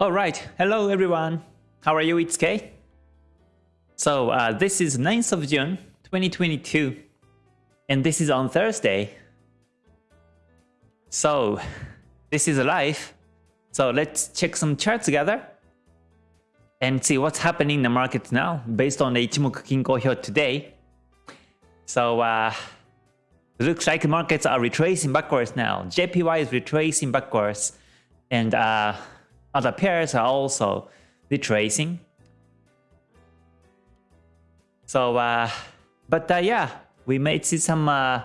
Alright, hello everyone. How are you? It's Kay. So uh, this is 9th of June 2022 and this is on Thursday. So this is live. So let's check some charts together and see what's happening in the market now based on the Ichimoku Kinko Hyo today. So uh, looks like markets are retracing backwards now. JPY is retracing backwards and uh, other pairs are also retracing. So, uh, but uh, yeah, we may see some uh,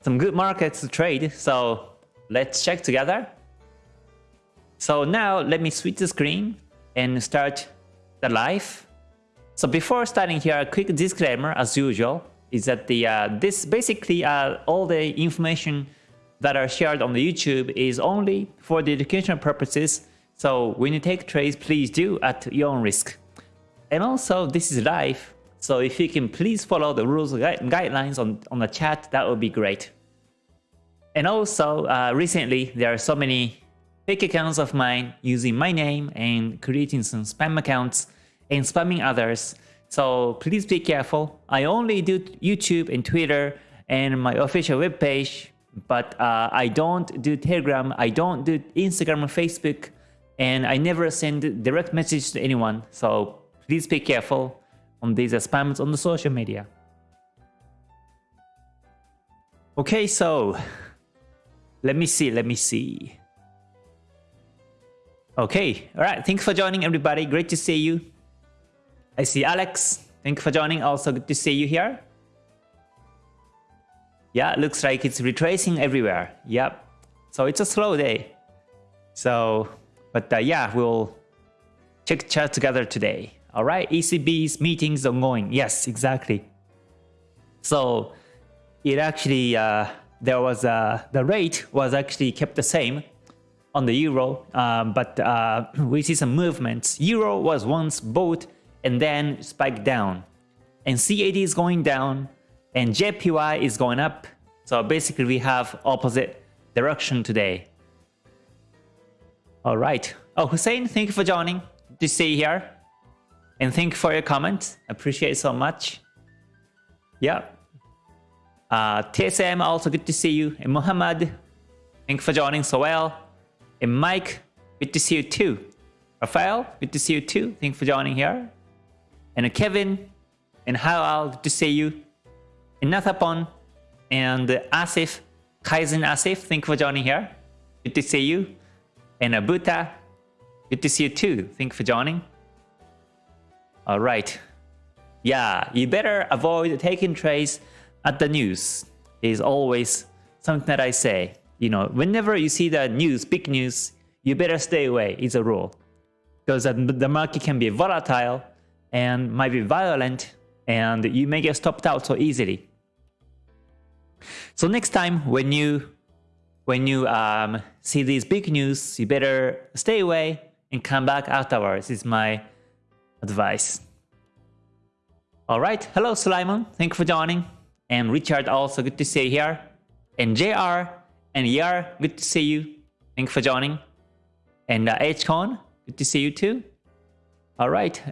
some good markets to trade. So let's check together. So now let me switch the screen and start the live. So before starting here, a quick disclaimer as usual is that the uh, this basically uh, all the information that are shared on the YouTube is only for the educational purposes so when you take trades, please do at your own risk. And also, this is live, so if you can please follow the rules and guidelines on, on the chat, that would be great. And also, uh, recently, there are so many fake accounts of mine using my name and creating some spam accounts and spamming others. So please be careful. I only do YouTube and Twitter and my official webpage, but uh, I don't do Telegram, I don't do Instagram or Facebook, and I never send direct message to anyone, so please be careful on these spams on the social media. Okay, so let me see, let me see. Okay, alright, thanks for joining everybody, great to see you. I see Alex, thank you for joining, also good to see you here. Yeah, looks like it's retracing everywhere, yep. So it's a slow day. So but uh, yeah, we'll check chat together today. All right, ECB's meetings ongoing. Yes, exactly. So it actually uh, there was uh, the rate was actually kept the same on the euro, um, but uh, we see some movements. Euro was once bought and then spiked down, and CAD is going down, and JPY is going up. So basically, we have opposite direction today. All right. Oh, Hussein, thank you for joining. Good to see you here. And thank you for your comments. Appreciate so much. Yeah. Uh, TSM, also good to see you. And Muhammad, thank you for joining so well. And Mike, good to see you too. Rafael, good to see you too. Thank you for joining here. And Kevin and Halal, good to see you. And Nathapon and Asif, Kaizen Asif, thank you for joining here. Good to see you. And Abuta, good to see you too. Thank you for joining. All right. Yeah, you better avoid taking trades at the news. Is always something that I say. You know, whenever you see the news, big news, you better stay away. It's a rule. Because the market can be volatile and might be violent and you may get stopped out so easily. So next time when you when you um, see these big news, you better stay away and come back afterwards is my advice. Alright, hello Sulaimon, thank you for joining. And Richard also good to see you here. And JR and Yar, good to see you. Thank you for joining. And uh, HCon, good to see you too. Alright.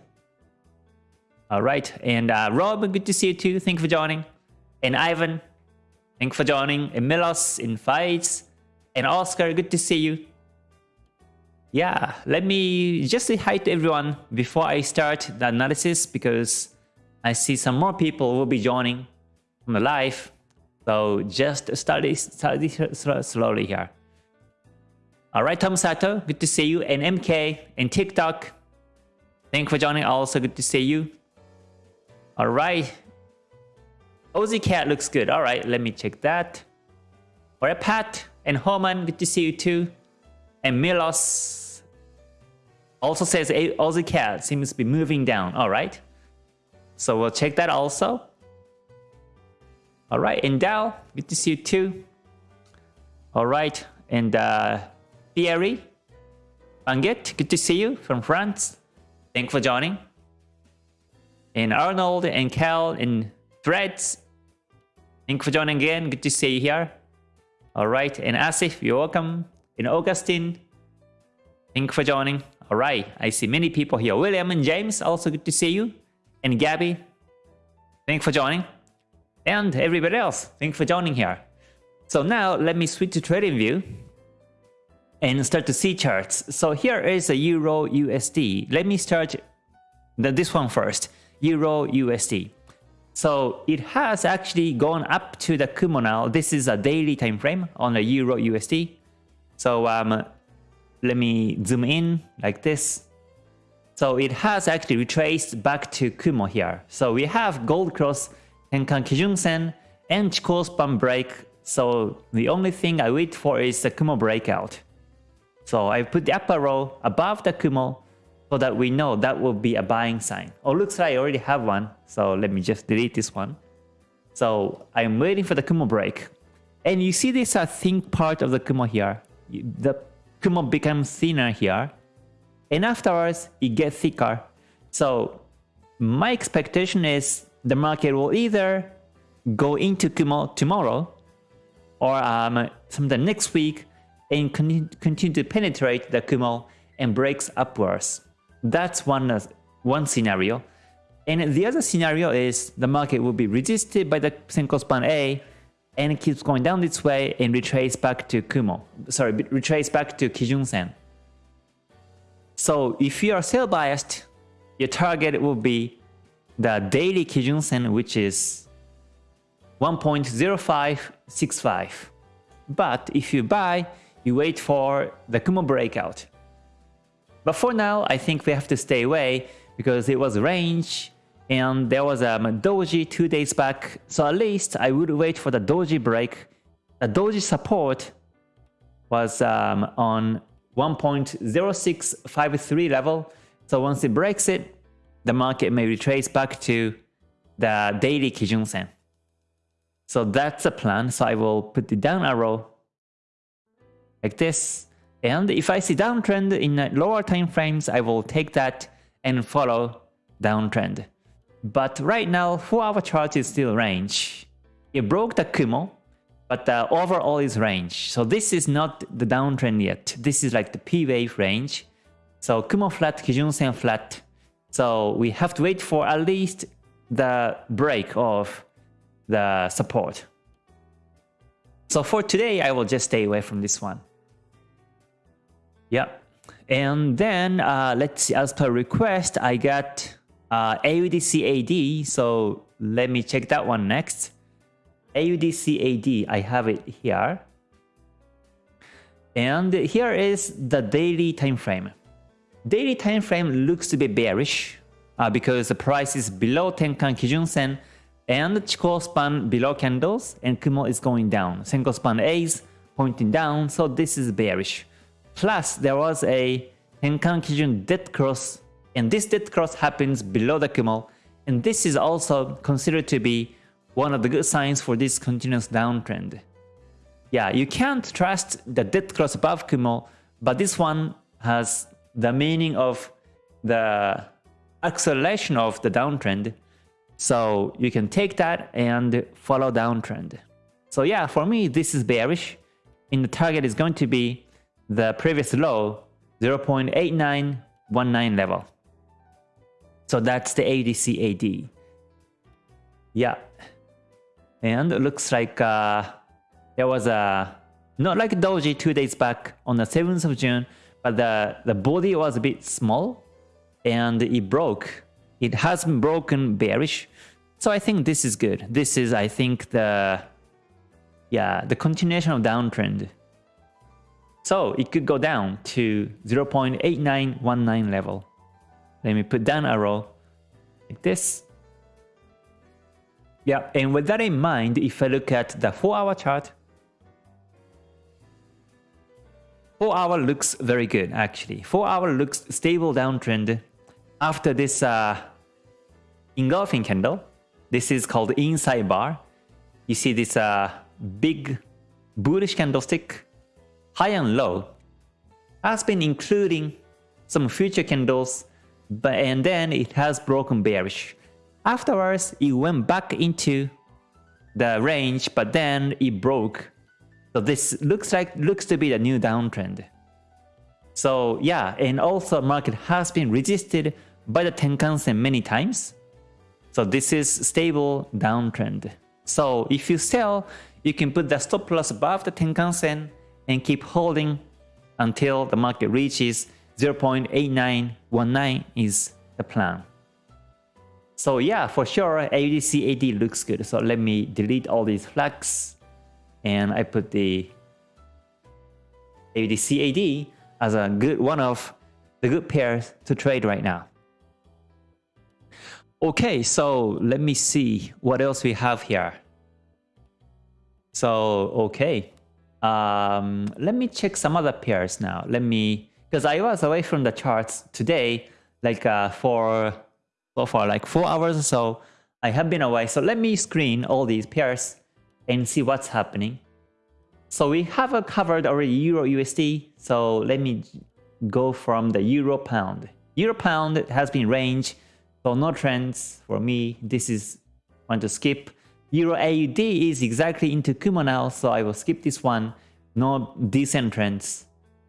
Alright, and uh, Rob, good to see you too. Thank you for joining. And Ivan, thank you for joining. And Milos in Fights. And Oscar, good to see you. Yeah, let me just say hi to everyone before I start the analysis because I see some more people will be joining from the live. So just study, study slowly here. All right, Tom Sato, good to see you. And MK and TikTok, thank you for joining. Also good to see you. All right. Aussie CAD looks good. All right, let me check that. All right, Pat, and Homan, good to see you too. And Milos also says Aussie CAD seems to be moving down. All right. So we'll check that also. All right. And Dow, good to see you too. All right. And uh, Thierry, Banget, good to see you from France. Thanks for joining. And Arnold and Cal and Threads, thanks for joining again. Good to see you here. All right, and Asif, you're welcome. And Augustine, thank you for joining. All right, I see many people here. William and James, also good to see you. And Gabby, thanks for joining. And everybody else, thanks for joining here. So now let me switch to TradingView and start to see charts. So here is a Euro USD. Let me start the, this one first, Euro USD. So it has actually gone up to the Kumo now. This is a daily time frame on the Euro USD. So um, let me zoom in like this. So it has actually retraced back to Kumo here. So we have gold cross, Tenkan Kijun Sen, and Chikou span break. So the only thing I wait for is the Kumo breakout. So I put the upper row above the Kumo so that we know that will be a buying sign. Oh, looks like I already have one. So let me just delete this one. So I'm waiting for the Kumo break. And you see this uh, thin part of the Kumo here. The Kumo becomes thinner here. And afterwards, it gets thicker. So my expectation is the market will either go into Kumo tomorrow or um, sometime next week and continue to penetrate the Kumo and breaks upwards. That's one, uh, one scenario. And the other scenario is the market will be resisted by the Senkou span A and it keeps going down this way and retrace back to Kumo. Sorry, retrace back to Kijun Sen. So if you are sell biased, your target will be the daily Kijun Sen, which is 1.0565. But if you buy, you wait for the Kumo breakout. But for now, I think we have to stay away because it was range and there was a doji two days back. So at least I would wait for the doji break. The doji support was um, on 1.0653 level. So once it breaks it, the market may retrace back to the daily Kijun Sen. So that's the plan. So I will put the down arrow like this. And if I see downtrend in lower time frames, I will take that and follow downtrend. But right now, 4 hour chart is still range. It broke the Kumo, but the overall is range. So this is not the downtrend yet. This is like the P wave range. So Kumo flat, Kijun Sen flat. So we have to wait for at least the break of the support. So for today, I will just stay away from this one. Yeah. And then uh, let's see, as per request, I got uh, AUDCAD. So let me check that one next. AUDCAD, I have it here. And here is the daily time frame. Daily time frame looks to be bearish uh, because the price is below Tenkan Kijun Sen and Chikou span below candles and Kumo is going down. Senkou span A is pointing down, so this is bearish. Plus, there was a Tenkan Kijun dead cross, and this dead cross happens below the Kumo, and this is also considered to be one of the good signs for this continuous downtrend. Yeah, you can't trust the dead cross above Kumo, but this one has the meaning of the acceleration of the downtrend. So you can take that and follow downtrend. So yeah, for me, this is bearish. And the target is going to be the previous low 0.8919 level. So that's the ADC AD. Yeah. And it looks like uh, there was a, not like Doji two days back on the 7th of June, but the, the body was a bit small and it broke. It has been broken bearish. So I think this is good. This is, I think, the yeah, the continuation of downtrend. So it could go down to 0.8919 level. Let me put down arrow like this. Yeah, and with that in mind, if I look at the 4 hour chart, 4 hour looks very good actually. 4 hour looks stable downtrend after this uh, engulfing candle. This is called inside bar. You see this uh, big bullish candlestick high and low has been including some future candles but and then it has broken bearish. Afterwards, it went back into the range, but then it broke. So this looks like looks to be the new downtrend. So yeah, and also market has been resisted by the Tenkan-sen many times. So this is stable downtrend. So if you sell, you can put the stop loss above the Tenkan-sen and keep holding until the market reaches 0.8919 is the plan. So yeah, for sure, AUDCAD looks good. So let me delete all these flags and I put the AUDCAD as a good one of the good pairs to trade right now. Okay, so let me see what else we have here. So, okay. Um, let me check some other pairs now. Let me, because I was away from the charts today, like uh, for, for like four hours or so. I have been away. So let me screen all these pairs and see what's happening. So we have uh, covered already Euro USD. So let me go from the Euro Pound. Euro Pound has been range, so no trends for me. This is one to skip. Euro AUD is exactly into Kumo now, so I will skip this one. No decent trends.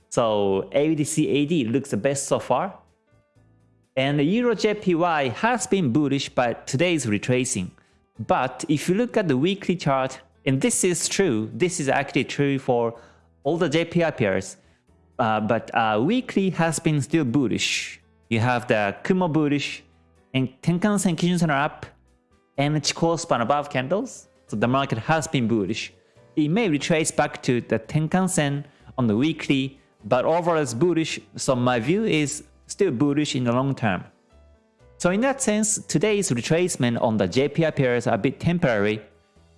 So AUD CAD looks the best so far. And Euro JPY has been bullish, but today is retracing. But if you look at the weekly chart, and this is true, this is actually true for all the JPY pairs, uh, but uh, weekly has been still bullish. You have the Kumo bullish, and Tenkan-sen Kijun-sen are up, and Chikou span above candles, so the market has been bullish. It may retrace back to the Tenkan-sen on the weekly, but overall it's bullish, so my view is still bullish in the long term. So in that sense, today's retracement on the JPY pairs are a bit temporary,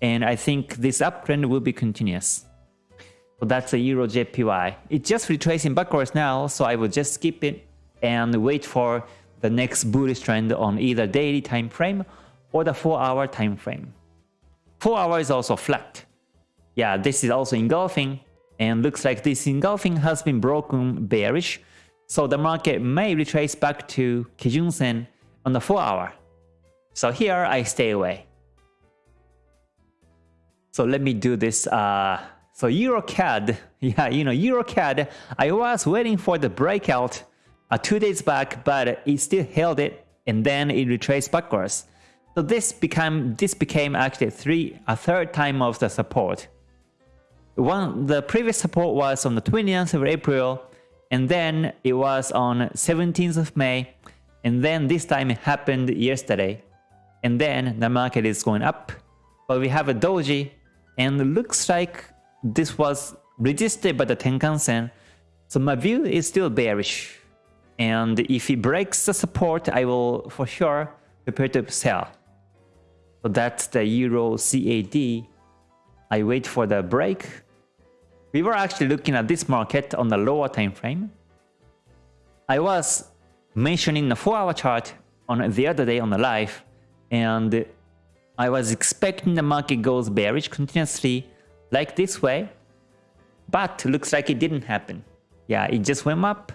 and I think this uptrend will be continuous. So that's the Euro JPY. It's just retracing backwards now, so I will just skip it and wait for the next bullish trend on either daily time frame or the 4 hour time frame. 4 hour is also flat. Yeah, this is also engulfing and looks like this engulfing has been broken bearish. So the market may retrace back to Kijun-sen on the 4 hour. So here I stay away. So let me do this. Uh, so EuroCAD, yeah, you know, EuroCAD, I was waiting for the breakout uh, two days back, but it still held it and then it retraced backwards. So this became this became actually three a third time of the support. One the previous support was on the 20th of April, and then it was on 17th of May, and then this time it happened yesterday, and then the market is going up. But we have a doji, and looks like this was resisted by the Tenkan-sen, so my view is still bearish. And if it breaks the support, I will for sure prepare to sell. So that's the Euro CAD. I wait for the break. We were actually looking at this market on the lower time frame. I was mentioning the 4-hour chart on the other day on the live, and I was expecting the market goes bearish continuously like this way, but looks like it didn't happen. Yeah, it just went up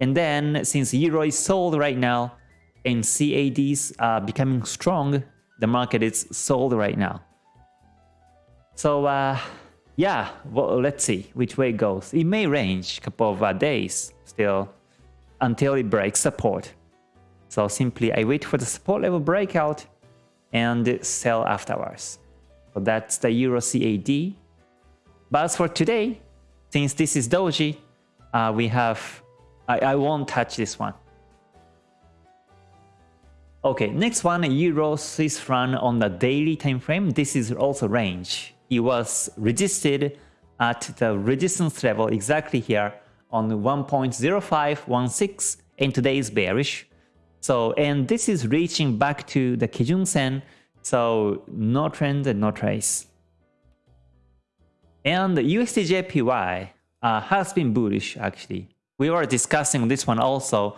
and then since Euro is sold right now and CADs are becoming strong, the market is sold right now. So uh, yeah, well, let's see which way it goes. It may range a couple of uh, days still until it breaks support. So simply I wait for the support level breakout and sell afterwards. So that's the Euro CAD. But as for today, since this is Doji, uh, we have I, I won't touch this one. Okay, next one, Euro Swiss franc on the daily time frame. This is also range. It was resisted at the resistance level exactly here on 1.0516 and today is bearish. So, and this is reaching back to the Kijun Sen, so no trend and no trace. And USDJPY uh, has been bullish actually. We were discussing this one also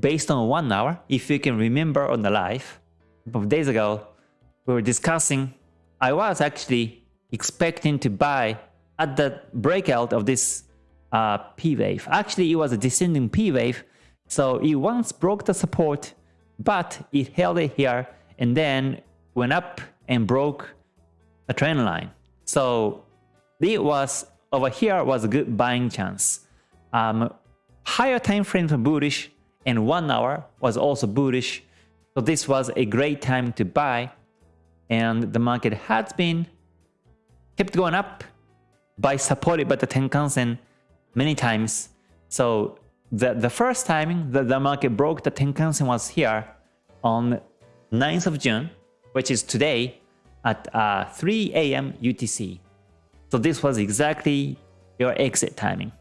based on one hour. If you can remember on the live, a couple of days ago, we were discussing, I was actually expecting to buy at the breakout of this uh, P wave. Actually, it was a descending P wave, so it once broke the support, but it held it here and then went up and broke a trend line. So it was over here was a good buying chance. Um, higher time frames were bullish and one hour was also bullish. So this was a great time to buy and the market has been kept going up by supported by the Tenkan-sen many times. So the, the first time that the market broke the Tenkan-sen was here on 9th of June, which is today at uh, 3 a.m. UTC. So this was exactly your exit timing.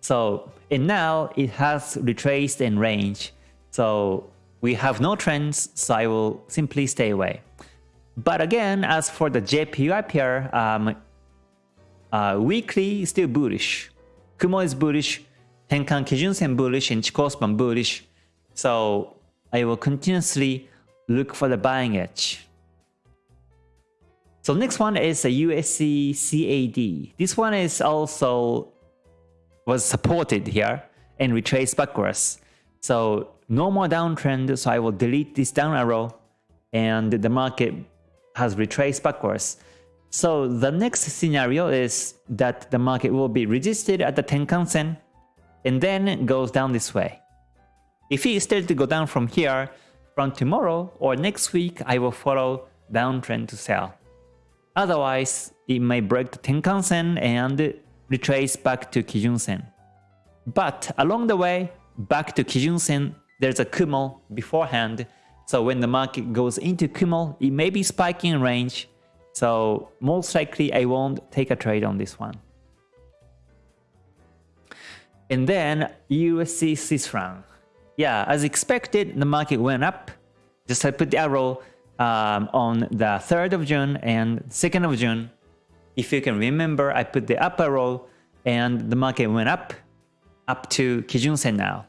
So and now it has retraced in range. So we have no trends, so I will simply stay away. But again, as for the JPY pair, um, uh, weekly still bullish. Kumo is bullish, Tenkan Kijun Sen bullish, and Chikou span bullish. So I will continuously look for the buying edge. So next one is a USD CAD. This one is also was supported here and retraced backwards. So no more downtrend, so I will delete this down arrow and the market has retraced backwards. So the next scenario is that the market will be resisted at the Tenkan Sen and then goes down this way. If it is still to go down from here, from tomorrow or next week, I will follow downtrend to sell. Otherwise, it may break the Tenkan Sen and retrace back to Kijun Sen. But along the way, back to Kijun Sen, there's a Kumo beforehand. So when the market goes into Kumo, it may be spiking in range. So most likely I won't take a trade on this one. And then USD Swiss franc. Yeah, as expected, the market went up. Just I put the arrow um, on the 3rd of June and 2nd of June. If you can remember, I put the up arrow and the market went up, up to Kijun now.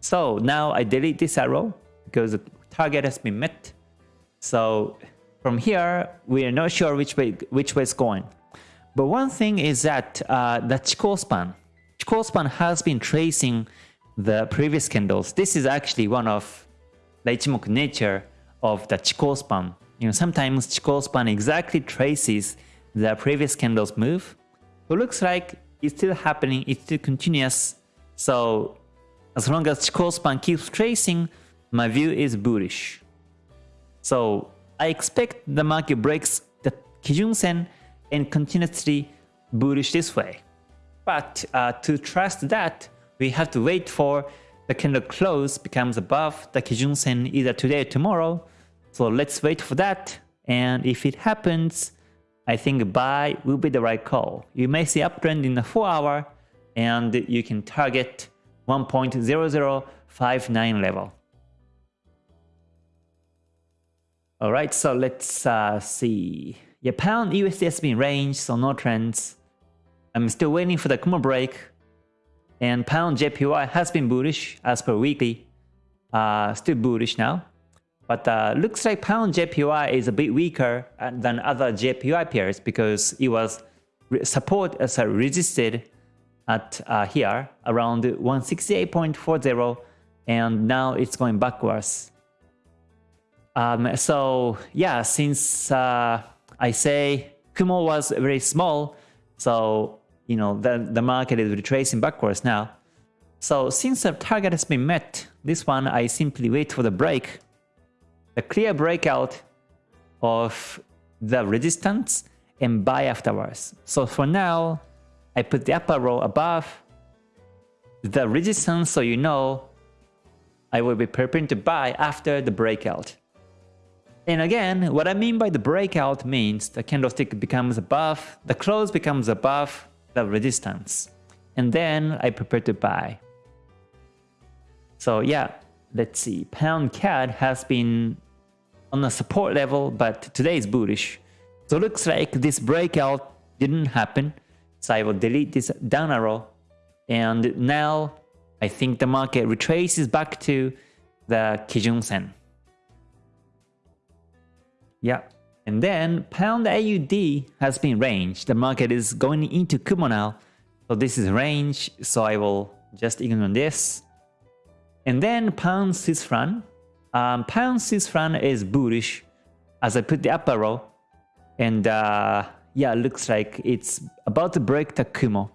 So now I delete this arrow because the target has been met. So from here, we are not sure which way which way it's going. But one thing is that uh, the Chikou span, Chikou span has been tracing the previous candles. This is actually one of the Ichimoku nature of the Chikou span. You know, sometimes Chikou span exactly traces the previous candle's move. It looks like it's still happening, it's still continuous. So as long as Chikou span keeps tracing, my view is bullish. So I expect the market breaks the Kijun Sen and continuously bullish this way. But uh, to trust that, we have to wait for the candle close becomes above the Kijun Sen either today or tomorrow. So let's wait for that. And if it happens, I think buy will be the right call. You may see uptrend in the 4 hour and you can target 1.0059 level. Alright, so let's uh, see. Yeah, pound USD has been range, so no trends. I'm still waiting for the Kumo break. And pound JPY has been bullish as per weekly. Uh, still bullish now. But uh, looks like pound JPY is a bit weaker uh, than other JPY pairs because it was support as a resisted at uh, here around 168.40 and now it's going backwards. Um, so yeah, since uh, I say Kumo was very small, so you know the, the market is retracing backwards now. So since the target has been met, this one I simply wait for the break a clear breakout of the resistance and buy afterwards. So for now, I put the upper row above the resistance so you know I will be preparing to buy after the breakout. And again, what I mean by the breakout means the candlestick becomes above, the close becomes above the resistance. And then I prepare to buy. So yeah, let's see. Pound CAD has been on a support level, but today is bullish. So looks like this breakout didn't happen. So I will delete this down arrow. And now I think the market retraces back to the Kijun Sen. Yeah. And then pound AUD has been range. The market is going into Kumo now. So this is range. So I will just ignore this. And then pound Swiss franc um, pound Swiss franc is bullish as I put the upper row. And uh, yeah, looks like it's about to break the Kumo.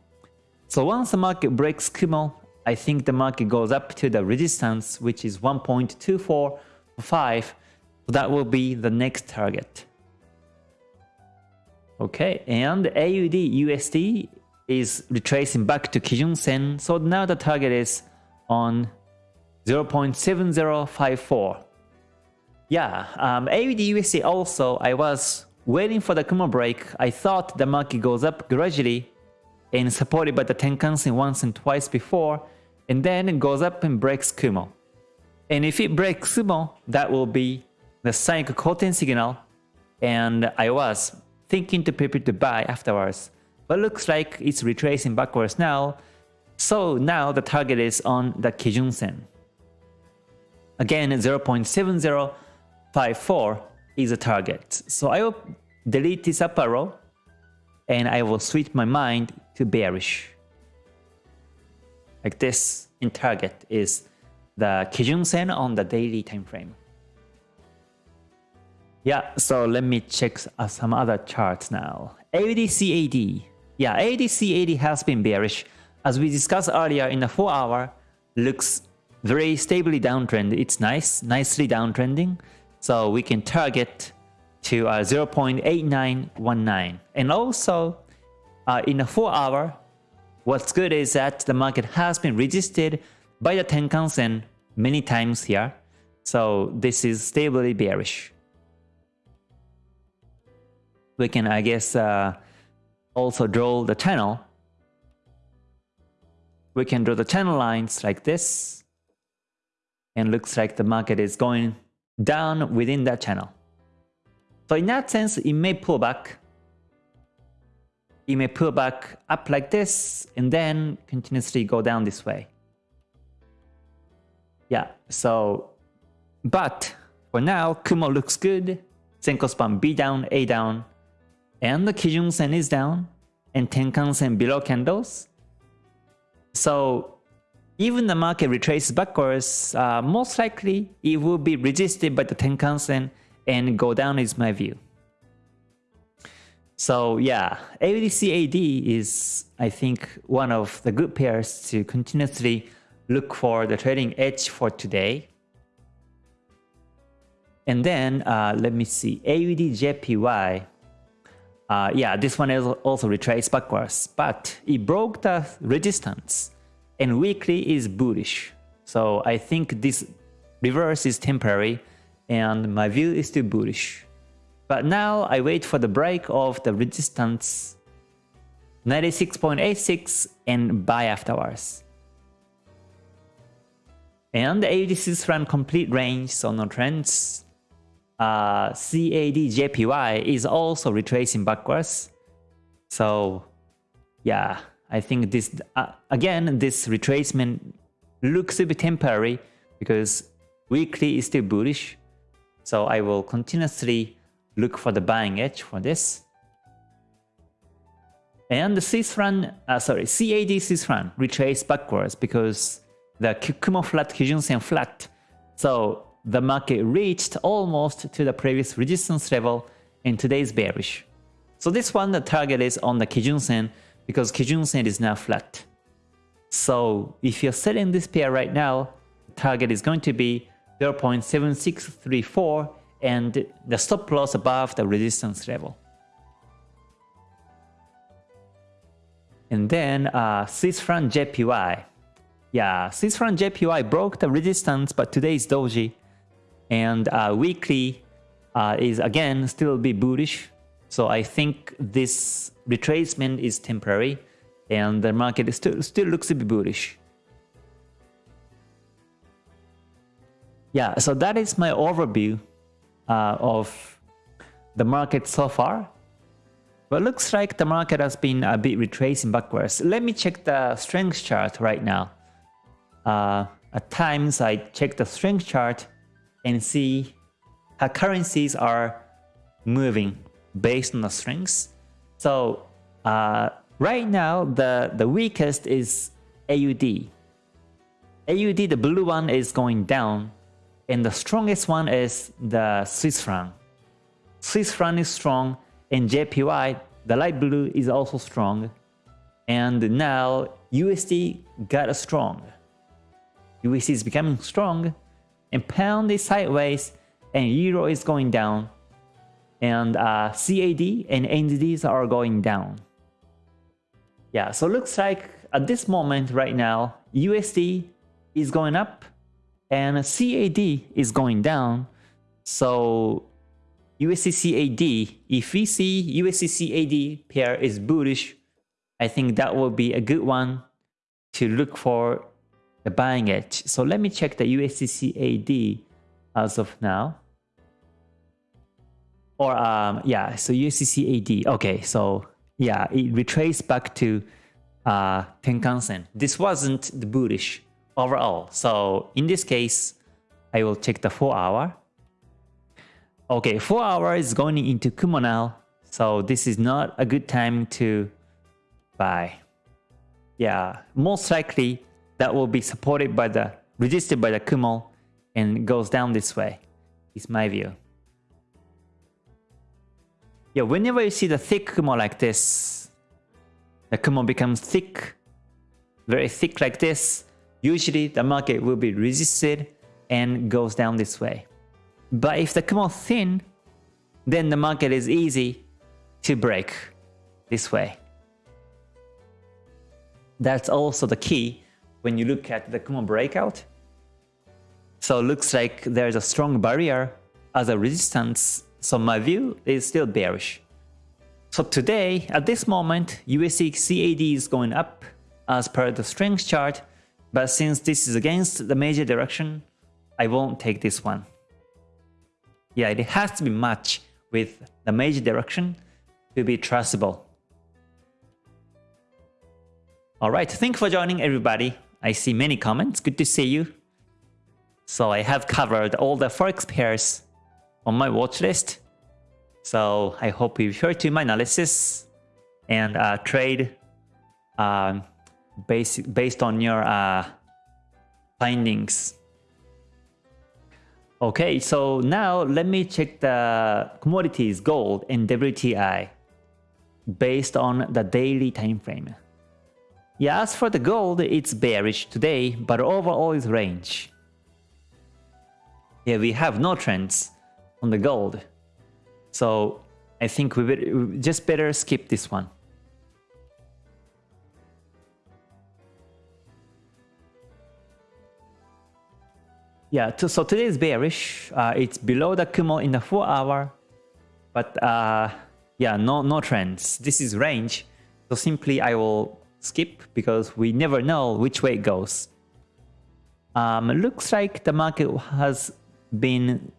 So once the market breaks Kumo, I think the market goes up to the resistance, which is 1.245. So that will be the next target. Okay, and AUD USD is retracing back to Kijun Sen. So now the target is on 0.7054. Yeah, um, AUD USD also, I was waiting for the Kumo break. I thought the market goes up gradually and supported by the Tenkan Sen once and twice before, and then it goes up and breaks Kumo. And if it breaks Kumo, that will be the Sanyaku Koten signal, and I was thinking to prepare to buy afterwards, but looks like it's retracing backwards now, so now the target is on the Kijun Sen. Again, 0.7054 is a target. So I will delete this upper row and I will switch my mind to bearish. Like this in target is the Kijun Sen on the daily time frame. Yeah, so let me check uh, some other charts now. AUDCAD. Yeah, AUDCAD has been bearish. As we discussed earlier in the 4 hour, looks very stably downtrend. It's nice, nicely downtrending. So we can target to uh, 0.8919. And also, uh, in a 4 hour, what's good is that the market has been resisted by the Tenkan Sen many times here. So this is stably bearish. We can, I guess, uh, also draw the channel. We can draw the channel lines like this. And looks like the market is going down within that channel. So in that sense, it may pull back. It may pull back up like this and then continuously go down this way. Yeah, so, but for now, Kumo looks good. Senkou span B down, A down, and the Kijun Sen is down, and Tenkan Sen below candles. So even the market retraces backwards, uh, most likely it will be resisted by the Tenkan Sen and go down is my view. So yeah, AUDCAD is I think one of the good pairs to continuously look for the trading edge for today. And then uh, let me see, AUDJPY. Uh, yeah, this one is also retraced backwards, but it broke the resistance and weekly is bullish. So I think this reverse is temporary and my view is still bullish. But now I wait for the break of the resistance 96.86 and buy afterwards. And the AUD run complete range, so no trends. Uh, CAD is also retracing backwards. So yeah, I think this uh, again this retracement looks a bit temporary because weekly is still bullish so I will continuously look for the buying edge for this. And the Swiss franc, uh, sorry, CAD Swiss franc retrace backwards because the Kumo flat, Kijun Sen flat. So the market reached almost to the previous resistance level and today is bearish. So this one, the target is on the Kijun Sen because Kijun Sen is now flat. So if you're selling this pair right now, the target is going to be 0.7634 and the stop loss above the resistance level. And then uh, Swiss franc JPY. Yeah, Swiss franc JPY broke the resistance, but today is doji. And uh, weekly uh, is again still be bullish. So I think this retracement is temporary and the market still, still looks to be bullish. Yeah, so that is my overview uh, of the market so far. But looks like the market has been a bit retracing backwards. Let me check the strength chart right now. Uh, at times I check the strength chart and see how currencies are moving based on the strengths. So uh, right now the, the weakest is AUD. AUD, the blue one is going down and the strongest one is the Swiss franc. Swiss franc is strong and JPY, the light blue is also strong. And now USD got a strong. USD is becoming strong and pound is sideways and euro is going down and uh, CAD and NZDs are going down. Yeah, so looks like at this moment right now, USD is going up and CAD is going down. So USD CAD, if we see USD CAD pair is bullish, I think that will be a good one to look for the buying edge. So let me check the USD CAD as of now. Or um, yeah, so USD CAD. Okay, so yeah, it retraced back to uh, Tenkan-sen. This wasn't the bullish overall. So in this case, I will check the 4 hour. Okay, 4 hour is going into Kumo now. So this is not a good time to buy. Yeah, most likely that will be supported by the, resisted by the Kumo and goes down this way, is my view. Yeah, whenever you see the thick Kumo like this, the Kumo becomes thick, very thick like this, usually the market will be resisted and goes down this way. But if the Kumo thin, then the market is easy to break this way. That's also the key when you look at the Kumo breakout. So it looks like there's a strong barrier as a resistance. So my view is still bearish. So today, at this moment, USD CAD is going up as per the strength chart. But since this is against the major direction, I won't take this one. Yeah, it has to be matched with the major direction to be trustable. Alright, thank you for joining everybody. I see many comments. Good to see you. So I have covered all the forex pairs on my watch list. So I hope you heard to my analysis and uh, trade um, based, based on your uh, findings. Okay, so now let me check the commodities gold and WTI based on the daily time frame. Yeah, as for the gold, it's bearish today, but overall is range. Yeah, we have no trends on the gold. So I think we, just better skip this one. Yeah, so today is bearish. Uh, it's below the Kumo in the 4 hour. But uh, yeah, no, no trends. This is range. So simply I will skip because we never know which way it goes. Um, looks like the market has been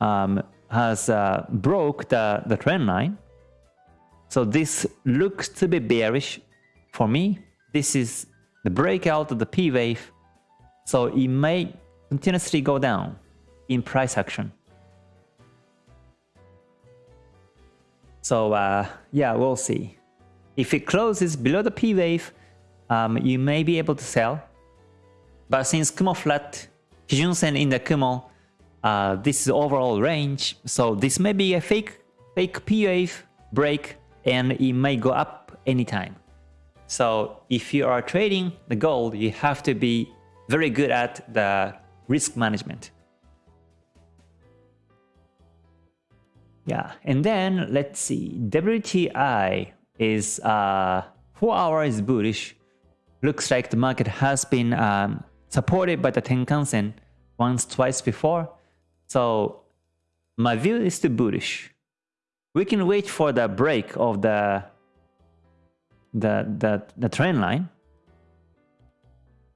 um, has uh, broke the the trend line. So this looks to be bearish for me. This is the breakout of the P wave. So it may continuously go down in price action. So uh, yeah, we'll see. If it closes below the P wave, um, you may be able to sell. But since Kumo flat, Kijun Sen in the Kumo, uh, this is overall range, so this may be a fake fake P wave break and it may go up anytime. So if you are trading the gold, you have to be very good at the risk management. Yeah, and then let's see, WTI is uh, 4 hours bullish. Looks like the market has been um, supported by the Tenkan-sen once, twice before. So my view is too bullish. We can wait for the break of the the the, the trend line.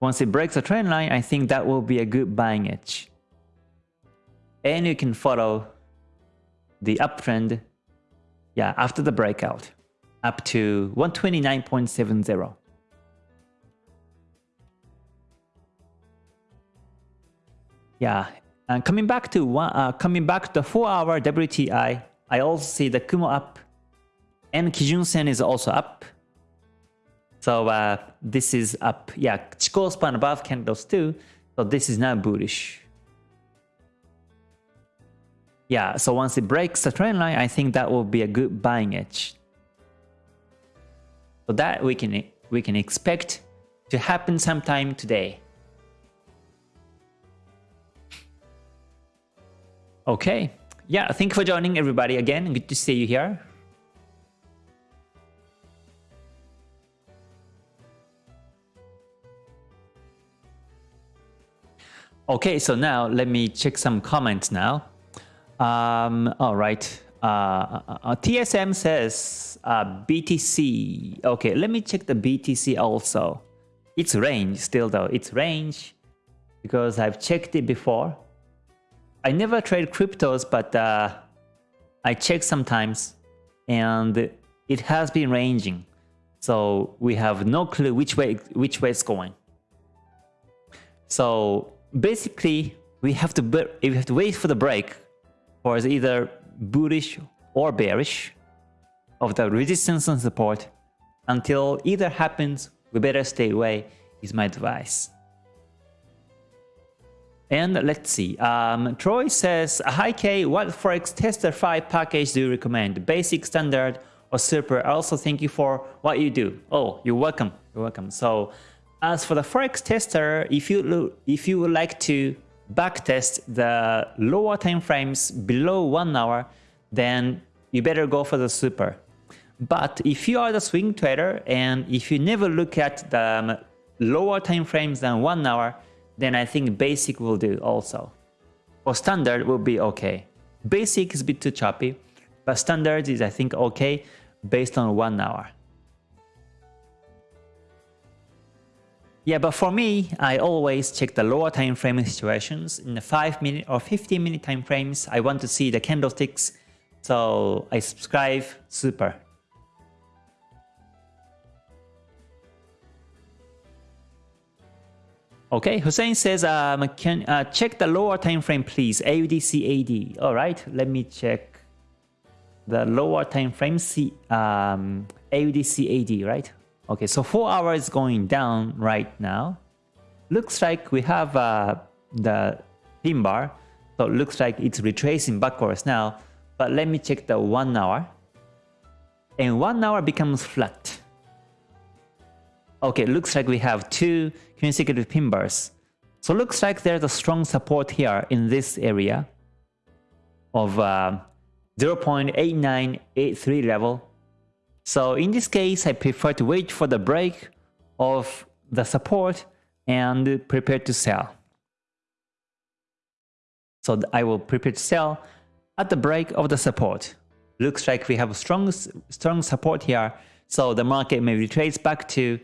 Once it breaks the trend line, I think that will be a good buying edge. And you can follow the uptrend yeah, after the breakout up to 129.70. Yeah, and coming back to one, uh, coming back to the four-hour WTI, I also see the Kumo up, and Kijun Sen is also up. So uh, this is up. Yeah, Chikou span above candles too. So this is now bullish. Yeah, so once it breaks the trend line, I think that will be a good buying edge. So that we can we can expect to happen sometime today. Okay. Yeah, thank you for joining everybody again. Good to see you here. Okay, so now let me check some comments now. Um, all right. Uh, uh, uh TSM says uh, BTC. Okay, let me check the BTC also. It's range still though. It's range because I've checked it before. I never trade cryptos, but uh, I check sometimes and it has been ranging. So we have no clue which way which way it's going. So basically we have to we have to wait for the break for either bullish or bearish of the resistance and support until either happens we better stay away is my advice and let's see um, Troy says hi K what forex tester 5 package do you recommend? Basic standard or super? Also thank you for what you do. Oh you're welcome you're welcome. So as for the Forex tester, if you if you would like to backtest the lower time frames below one hour, then you better go for the super. But if you are the swing trader and if you never look at the um, lower time frames than one hour, then I think basic will do also. Or standard will be okay. Basic is a bit too choppy, but standard is I think okay based on one hour. Yeah, but for me, I always check the lower time frame situations. In the 5 minute or 15 minute time frames, I want to see the candlesticks, so I subscribe super. Okay, Hussein says, um, can uh, check the lower time frame, please. AUDCAD. All right, let me check the lower time frame. C um, AUDCAD, right? Okay, so 4 hours going down right now. Looks like we have uh, the pin bar. So it looks like it's retracing backwards now. But let me check the 1 hour. And 1 hour becomes flat. Okay, looks like we have two consecutive pin bars. So looks like there's a strong support here in this area of uh, 0.8983 level so in this case, I prefer to wait for the break of the support and prepare to sell. So I will prepare to sell at the break of the support. Looks like we have strong, strong support here. So the market may retrace back to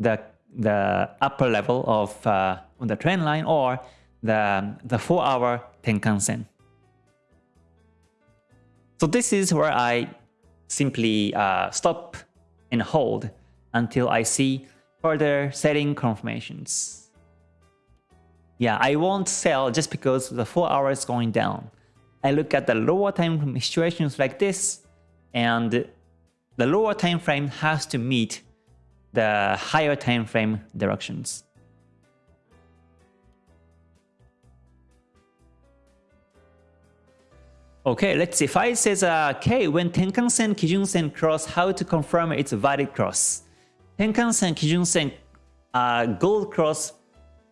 the, the upper level of uh, the trend line or the, the 4 hour Tenkan Sen. So this is where I simply uh, stop and hold until I see further setting confirmations. Yeah, I won't sell just because the 4 hours is going down. I look at the lower time situations like this and the lower time frame has to meet the higher time frame directions. Okay, let's see. If I says, uh, okay, when Tenkan-sen, Kijun-sen cross, how to confirm it's a valid cross? Tenkan-sen, Kijun-sen, uh, gold cross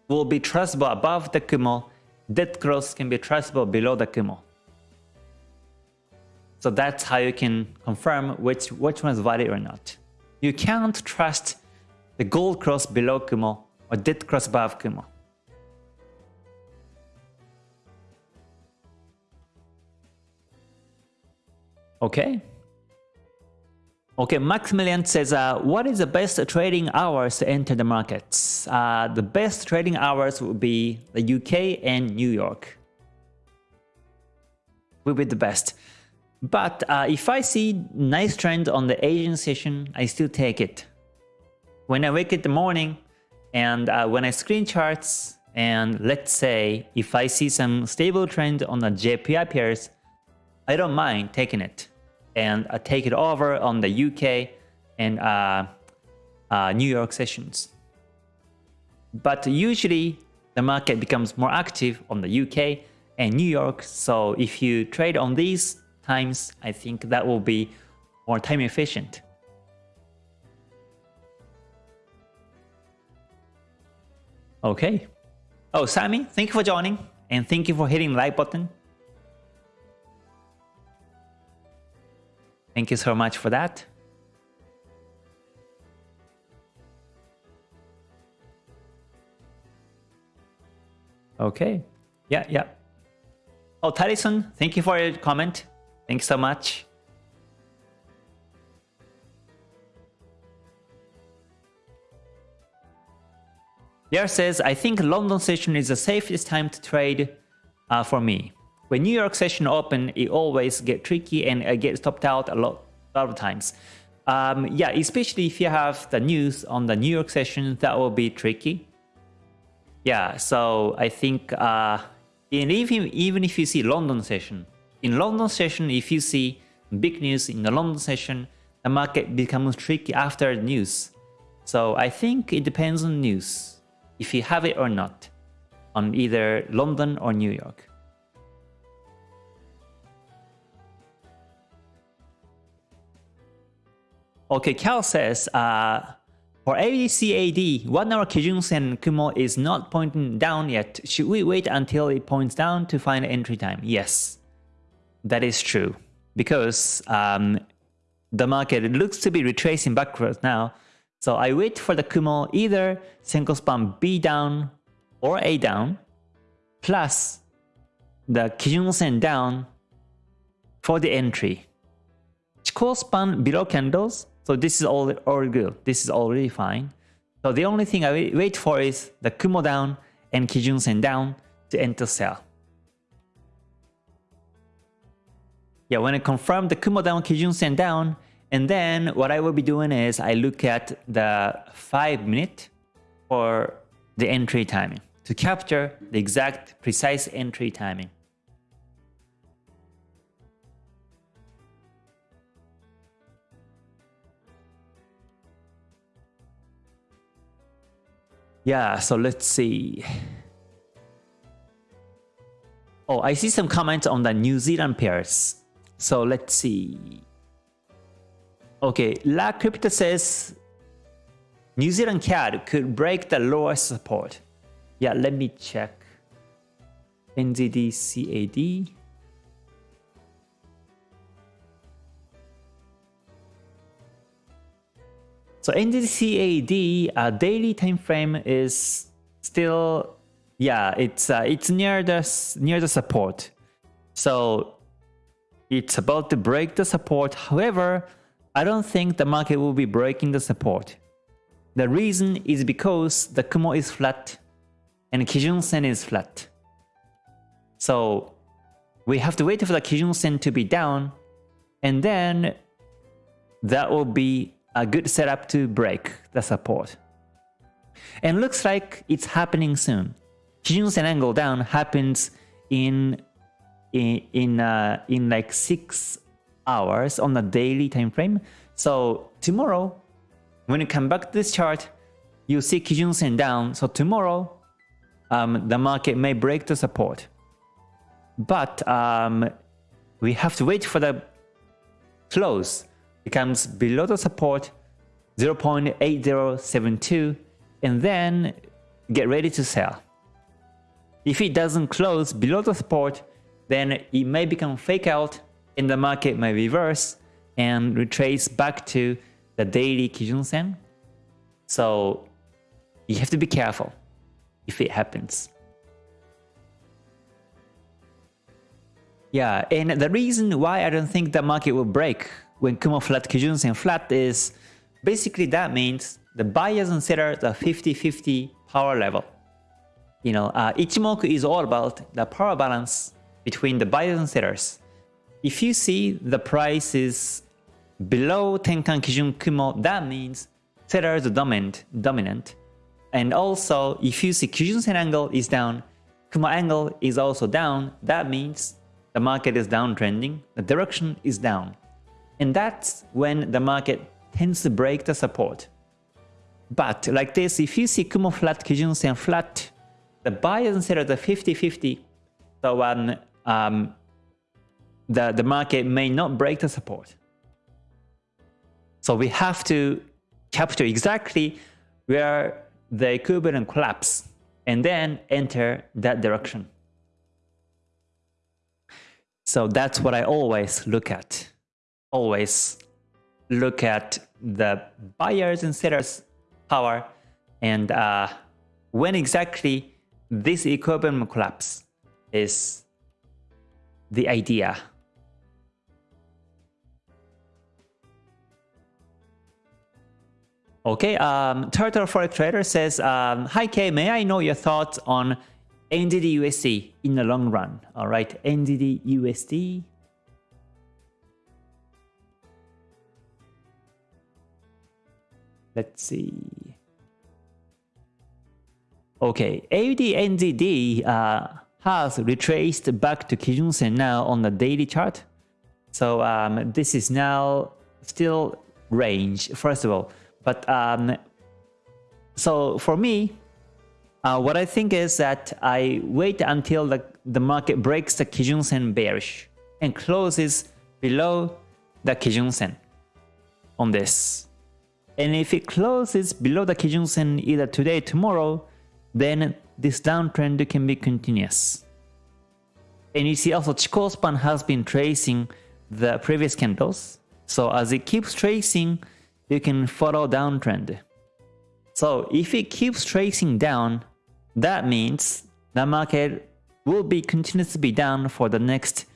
will be traceable above the Kumo. Dead cross can be traceable below the Kumo. So that's how you can confirm which, which one is valid or not. You can't trust the gold cross below Kumo or dead cross above Kumo. Okay. Okay, Maximilian says, uh, what is the best trading hours to enter the markets? Uh, the best trading hours would be the UK and New York. Will be the best. But uh, if I see nice trend on the Asian session, I still take it. When I wake in the morning and uh, when I screen charts and let's say if I see some stable trend on the JPY pairs, I don't mind taking it and uh, take it over on the UK and uh, uh, New York sessions. But usually the market becomes more active on the UK and New York. So if you trade on these times, I think that will be more time efficient. Okay. Oh, Sammy, thank you for joining and thank you for hitting the like button. Thank you so much for that. Okay. Yeah, yeah. Oh, Tyson, thank you for your comment. Thanks so much. There says, I think London session is the safest time to trade uh, for me. When New York session open, it always get tricky and I get stopped out a lot, a lot of times. Um, yeah, especially if you have the news on the New York session, that will be tricky. Yeah, so I think uh, even, even if you see London session, in London session, if you see big news in the London session, the market becomes tricky after news. So I think it depends on news if you have it or not, on either London or New York. Okay, Cal says, uh, for ADCAD, 1 hour Kijun Sen Kumo is not pointing down yet. Should we wait until it points down to find entry time? Yes, that is true. Because um, the market looks to be retracing backwards now, so I wait for the Kumo either Senkou span B down or A down plus the Kijun Sen down for the entry. Chikou span below candles, so this is all, all good. This is already fine. So the only thing I wait for is the Kumo down and Kijun Sen down to enter sell. Yeah, when I confirm the Kumo down, Kijun Sen down, and then what I will be doing is I look at the 5 minute for the entry timing to capture the exact precise entry timing. Yeah, so let's see. Oh, I see some comments on the New Zealand pairs. So let's see. Okay, La Crypto says New Zealand CAD could break the lowest support. Yeah, let me check. NZD CAD. So NZD CAD uh, daily time frame is still yeah it's uh, it's near the near the support. So it's about to break the support. However, I don't think the market will be breaking the support. The reason is because the Kumo is flat and Kijun Sen is flat. So we have to wait for the Kijun Sen to be down and then that will be a good setup to break the support. And looks like it's happening soon. Kijun Sen angle down happens in in in, uh, in like 6 hours on a daily time frame. So tomorrow, when you come back to this chart, you see Kijun Sen down. So tomorrow, um, the market may break the support. But um, we have to wait for the close. It comes below the support 0.8072 and then get ready to sell. If it doesn't close below the support, then it may become fake out and the market may reverse and retrace back to the daily Kijun Sen. So you have to be careful if it happens. Yeah, and the reason why I don't think the market will break when Kumo flat Kijun Sen flat is basically that means the buyers and sellers are 50-50 power level. You know, uh, Ichimoku is all about the power balance between the buyers and sellers. If you see the price is below Tenkan Kijun Kumo, that means sellers are dominant, dominant. And also, if you see Kijun Sen angle is down, Kumo angle is also down, that means the market is downtrending, the direction is down. And that's when the market tends to break the support. But like this, if you see Kumo flat, Kijun Sen flat, the buyers and sellers are 50-50. So when um, the, the market may not break the support. So we have to capture exactly where the equivalent collapse and then enter that direction. So that's what I always look at. Always look at the buyers and sellers power and uh, when exactly this equilibrium collapse is the idea. Okay, um, Turtle Forex Trader says, um, Hi K, may I know your thoughts on NZD USD in the long run? All right, NZD USD. Let's see. Okay, AUD NZD uh, has retraced back to Kijun Sen now on the daily chart. So um, this is now still range, first of all. But um, so for me, uh, what I think is that I wait until the, the market breaks the Kijun Sen bearish and closes below the Kijun Sen on this. And if it closes below the Kijun Sen either today tomorrow, then this downtrend can be continuous. And you see also Chikou span has been tracing the previous candles. So as it keeps tracing, you can follow downtrend. So if it keeps tracing down, that means the market will be continuously be down for the next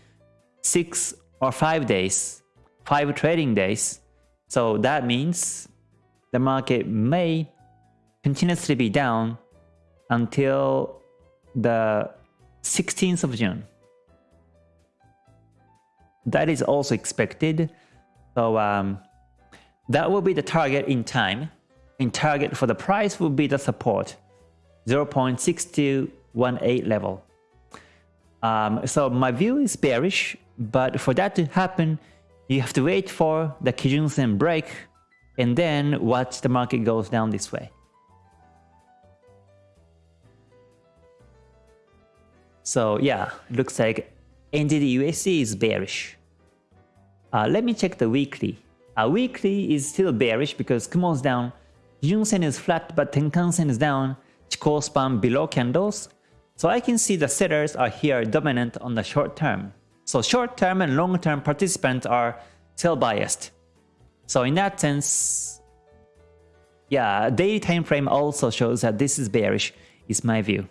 6 or 5 days, 5 trading days. So that means the market may continuously be down until the 16th of June. That is also expected. So um, that will be the target in time. In target for the price will be the support 0.6218 level. Um, so my view is bearish, but for that to happen, you have to wait for the Kijun Sen break and then watch the market goes down this way. So yeah, looks like NZD is bearish. Uh, let me check the weekly. Uh, weekly is still bearish because Kumo's down, Kijun-sen is flat but Tenkan-sen is down, Chikou span below candles. So I can see the sellers are here dominant on the short term. So short term and long term participants are sell biased. So in that sense, yeah, daily time frame also shows that this is bearish, is my view.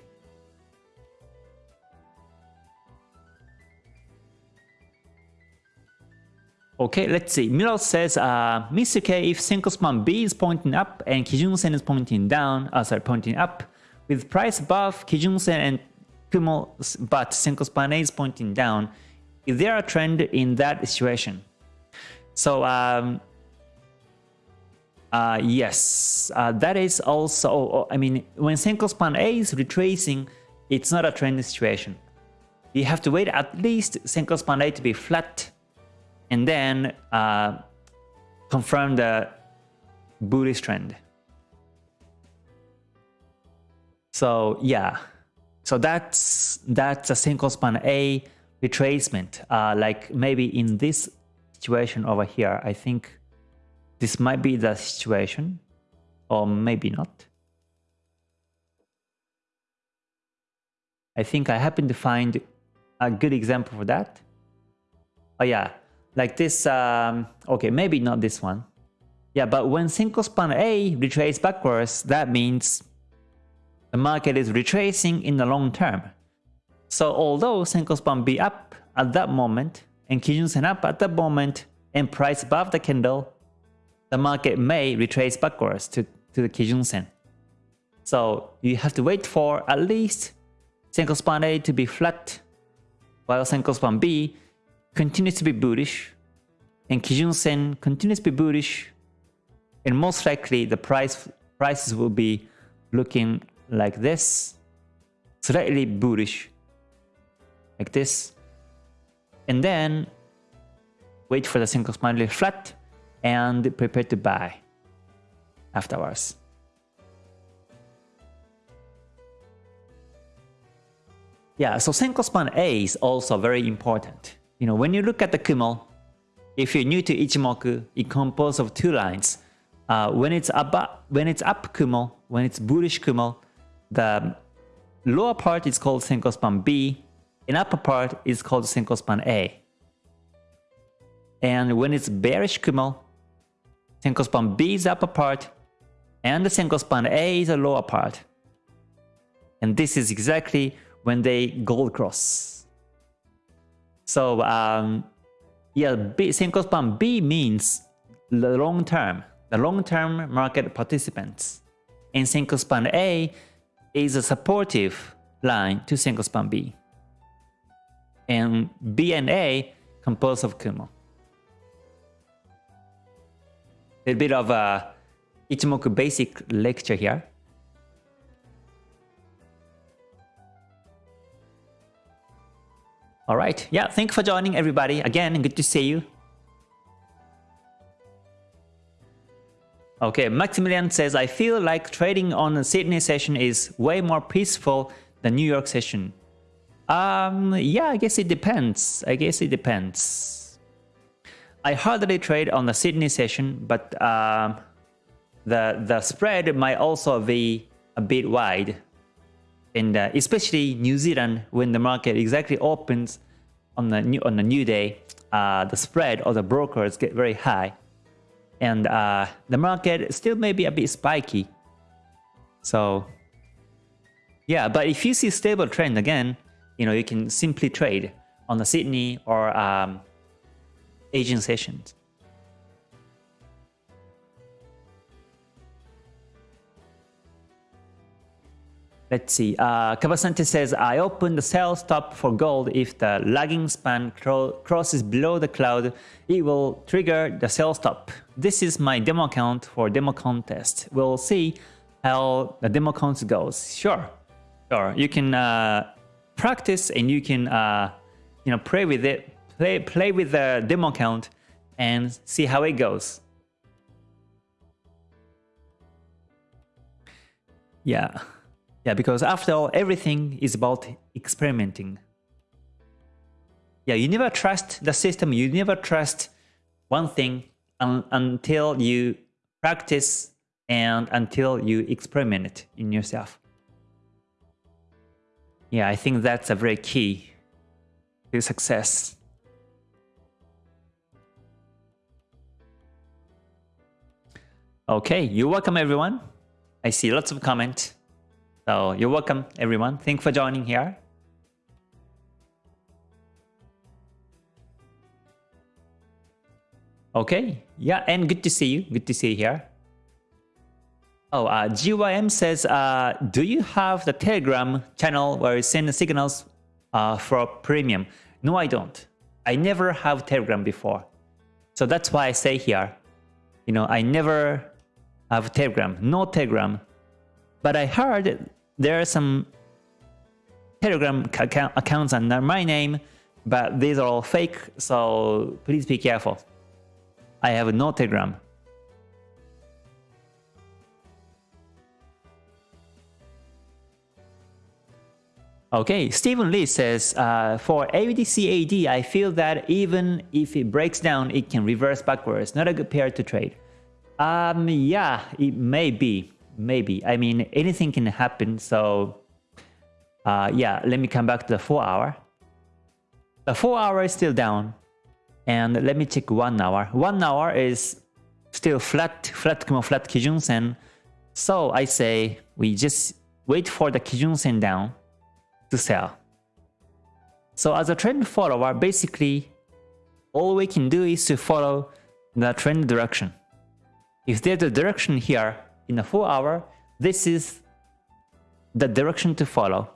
Okay, let's see. Milo says, uh, Mr. K, if Senkou span B is pointing up and Kijun Sen is pointing down, uh, sorry, pointing up, with price above Kijun Sen and Kumo, but Senkou span A is pointing down, is there a trend in that situation? So, um, uh, yes, uh, that is also, I mean, when Senkou span A is retracing, it's not a trend situation. You have to wait at least Senkou span A to be flat and then uh, confirm the bullish trend. So yeah, so that's that's a Senkou span A retracement. Uh, like maybe in this situation over here, I think this might be the situation, or maybe not. I think I happen to find a good example for that. Oh yeah, like this, um, okay, maybe not this one. Yeah, but when Senkou span A retraces backwards, that means the market is retracing in the long term. So although Senkou span B up at that moment and Kijun Sen up at that moment and price above the candle, the market may retrace backwards to, to the Kijun Sen. So you have to wait for at least Senkou span A to be flat while Senkou span B continues to be bullish and Kijun Sen continues to be bullish and most likely the price prices will be looking like this slightly bullish like this and then wait for the Senkou span flat and prepare to buy afterwards. Yeah, so Senkou span A is also very important. You know, when you look at the Kumo, if you're new to Ichimoku, it composed of two lines. Uh, when it's up, when it's up Kumo, when it's bullish Kumo, the lower part is called Senkou span B, and upper part is called Senkou span A. And when it's bearish Kumo, Senkou span B is upper part, and the Senkou span A is the lower part. And this is exactly when they gold cross. So um, yeah, B, Senkou span B means the long term, the long term market participants. And Senkou span A is a supportive line to Senkou span B. And B and A composed of Kumo. A bit of a Ichimoku basic lecture here. All right. Yeah, thank you for joining everybody. Again, good to see you. Okay, Maximilian says, I feel like trading on the Sydney session is way more peaceful than New York session. Um, yeah, I guess it depends. I guess it depends. I hardly trade on the Sydney session, but um, the the spread might also be a bit wide and uh, especially New Zealand when the market exactly opens on the new on the new day, uh, the spread of the brokers get very high, and uh, the market still may be a bit spiky. So yeah, but if you see stable trend again, you know you can simply trade on the Sydney or um, Asian sessions. Let's see. Uh, says, I open the sell stop for gold. If the lagging span crosses below the cloud, it will trigger the sell stop. This is my demo account for demo contest. We'll see how the demo count goes. Sure, sure. You can uh, practice and you can uh, you know play with it, play play with the demo account and see how it goes. Yeah. Yeah, because after all, everything is about experimenting. Yeah, you never trust the system, you never trust one thing un until you practice and until you experiment in yourself. Yeah, I think that's a very key to success. Okay, you're welcome everyone. I see lots of comments. So you're welcome, everyone. Thank you for joining here. Okay, yeah, and good to see you. Good to see you here. Oh, uh, GYM says, uh, do you have the Telegram channel where you send the signals uh, for premium? No, I don't. I never have Telegram before. So that's why I say here, you know, I never have Telegram, no Telegram. But I heard there are some Telegram account accounts under my name, but these are all fake, so please be careful. I have no Telegram. Okay, Stephen Lee says, uh, for AUDCAD, I feel that even if it breaks down, it can reverse backwards. Not a good pair to trade. Um, yeah, it may be maybe. I mean, anything can happen. So uh, yeah, let me come back to the 4 hour. The 4 hour is still down. And let me check 1 hour. 1 hour is still flat, flat Kumo, flat Kijun Sen. So I say we just wait for the Kijun Sen down to sell. So as a trend follower, basically all we can do is to follow the trend direction. If there's a direction here, in a 4 hour, this is the direction to follow.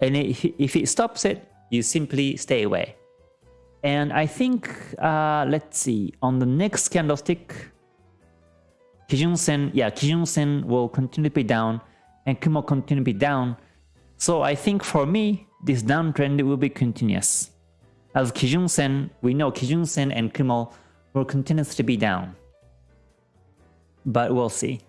And if it stops it, you simply stay away. And I think, uh, let's see, on the next candlestick, Kijun Sen, yeah, Kijun Sen will continue to be down and Kumo continue to be down. So I think for me, this downtrend will be continuous. As Kijun Sen, we know Kijun Sen and Kumo will continue to be down. But we'll see.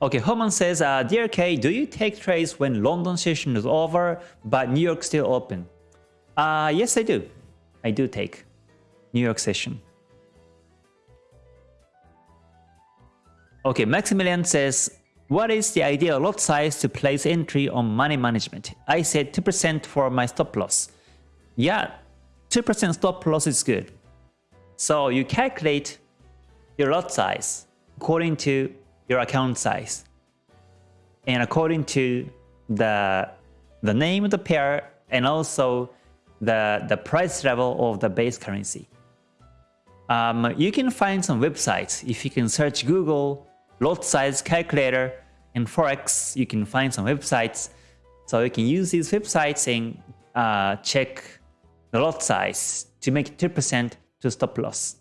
Okay, Herman says, uh, Dear K, do you take trades when London session is over but New York still open? Uh, yes, I do. I do take New York session. Okay, Maximilian says, what is the ideal lot size to place entry on money management? I said 2% for my stop loss. Yeah, 2% stop loss is good. So you calculate your lot size according to your account size and according to the the name of the pair and also the the price level of the base currency. Um, you can find some websites if you can search Google lot size calculator and forex. You can find some websites, so you can use these websites and uh, check the lot size to make 2% to stop loss.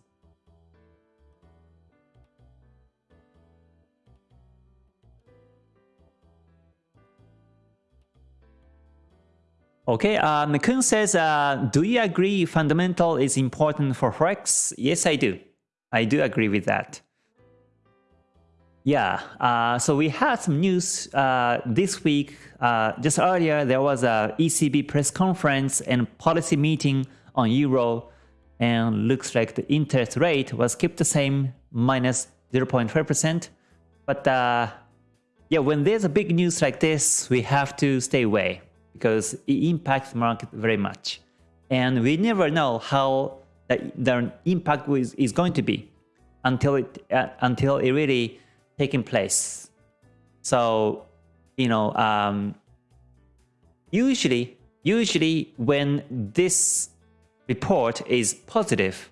Okay, uh, Kun says, uh, do you agree fundamental is important for Forex? Yes, I do. I do agree with that. Yeah, uh, so we had some news uh, this week. Uh, just earlier, there was a ECB press conference and policy meeting on Euro, and looks like the interest rate was kept the same, minus 0.5%. But uh, yeah, when there's a big news like this, we have to stay away because it impacts market very much. And we never know how the, the impact is, is going to be until it uh, until it really taking place. So, you know, um, usually, usually when this report is positive,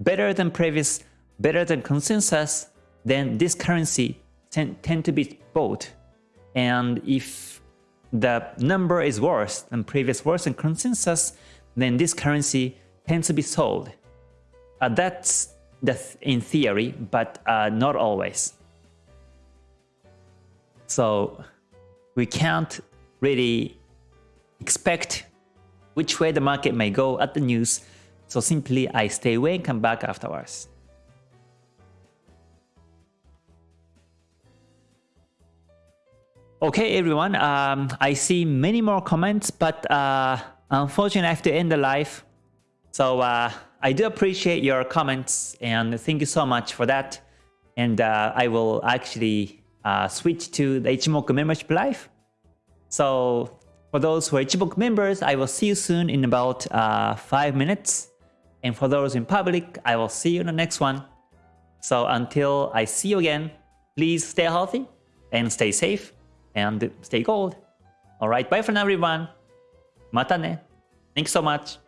better than previous, better than consensus, then this currency tend, tend to be bought. And if the number is worse than previous worse than consensus, then this currency tends to be sold. Uh, that's the th in theory, but uh, not always. So we can't really expect which way the market may go at the news. So simply I stay away and come back afterwards. Okay, everyone. Um, I see many more comments, but uh, unfortunately, I have to end the live. So uh, I do appreciate your comments, and thank you so much for that. And uh, I will actually uh, switch to the Ichimoku membership live. So for those who are Ichimoku members, I will see you soon in about uh, 5 minutes. And for those in public, I will see you in the next one. So until I see you again, please stay healthy and stay safe and stay gold. Alright, bye for now everyone. Mata ne. Thanks so much.